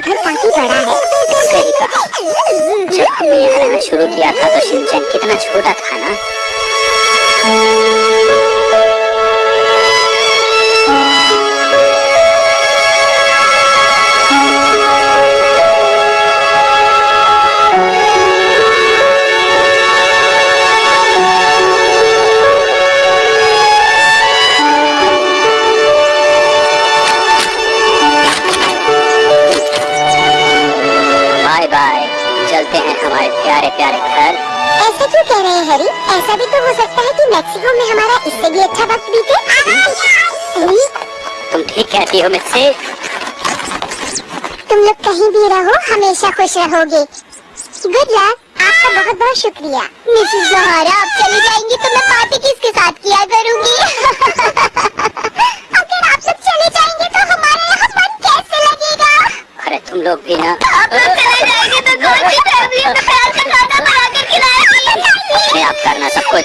घर काफ़ी बड़ा है जब हमने यहाँ रहना शुरू किया था तो शिनचैन कितना छोटा था ना प्यारे प्यारे घर ऐसा क्यों कह रहे हैं हरी? ऐसा भी तो हो सकता है कि मैक्सिको में हमारा इससे भी अच्छा वक्त बीते। तुम ठीक कहती हो मुझसे। तुम लोग कहीं भी रहो हमेशा खुश रहोगे। गुड लक आपका बहुत बहुत शुक्रिया। मिसेस जहारा आप चली जाएँगी तो मैं तुम लोग भी ना। आप लोग चले जाएँगे तो अपने आप करना सब कुछ।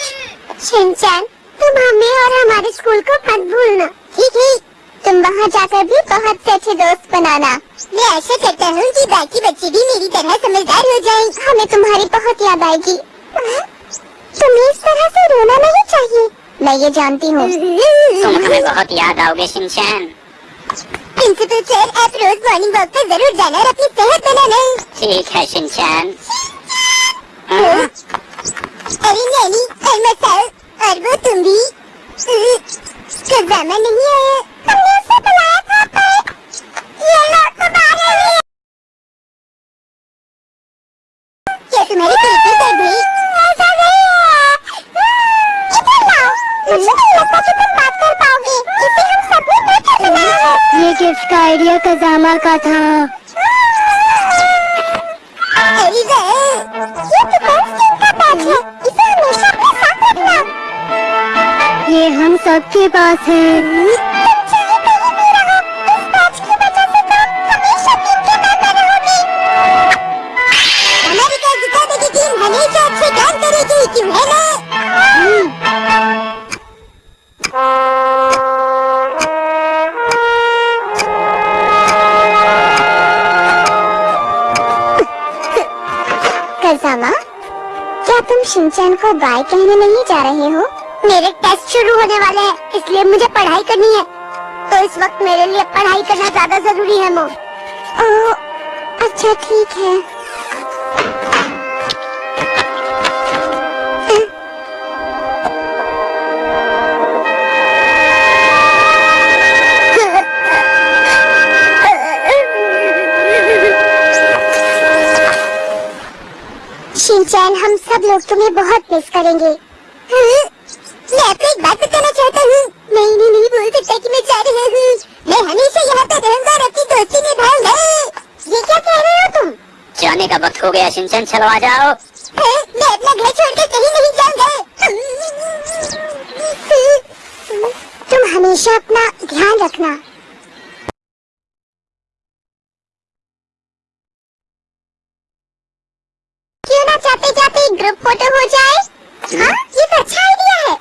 शिनचैन तुम हमें और हमारे स्कूल को मत भूलना ठीक है? तुम वहाँ जाकर भी बहुत से अच्छे दोस्त बनाना। मैं ऐसा करता हूँ कि बाकी बच्चे भी मेरी तरह समझदार हो जाएँ। हमें तुम्हारी बहुत याद आएगी। तुम्हें इस तरह से रोना नहीं चाहिए। मैं ये जानती हूँ। तुम हमें बहुत याद आओगे शिनचैन प्रिंसिपल सर आप रोज मॉर्निंग वॉक पर ज़रूर जाना और अपनी सेहत बनाना ठीक है शिनचैन हाँ, अरे नैनी और मसाल और वो तुम भी खजाना नहीं आया हमने उसे बुलाया था पर ये लोग तो बाहर ही क्या तुम्हारी कुल्फी कर दी ऐसा नहीं है इधर लाओ मुझे नहीं लगता कि तुम बात कर पाओगे इसे हम सभी मिलकर बनाया है ये गिफ्ट का आइडिया कजामा का था। ये तो का है इसे हमेशा अपने साथ रखना। ये हम सबके पास है। हमेशा अच्छे काम करेगी। क्यों है ना? तुम शिनचैन को बाय कहने नहीं जा रहे हो? मेरे टेस्ट शुरू होने वाले हैं, इसलिए मुझे पढ़ाई करनी है। तो इस वक्त मेरे लिए पढ़ाई करना ज़्यादा ज़रूरी है मो अच्छा ठीक है। शिनचैन हम सब लोग तुम्हें बहुत मिस करेंगे। हाँ? मैं आपको एक बात बताना चाहता हूँ। मैं इन्हें नहीं बोल सकता कि मैं जा रहा हूँ। मैं हमेशा यहाँ पे रहूँगा और अपनी दोस्ती निभाऊँगा। ये क्या कह रहे हो तुम? जाने का वक्त हो गया चलो आ जाओ? मैं अपना घर छोड़कर कहीं नहीं जाऊँगा। तुम हमेशा अपना ध्यान रखना। ग्रुप फोटो हो जाए हाँ ये तो अच्छा आइडिया है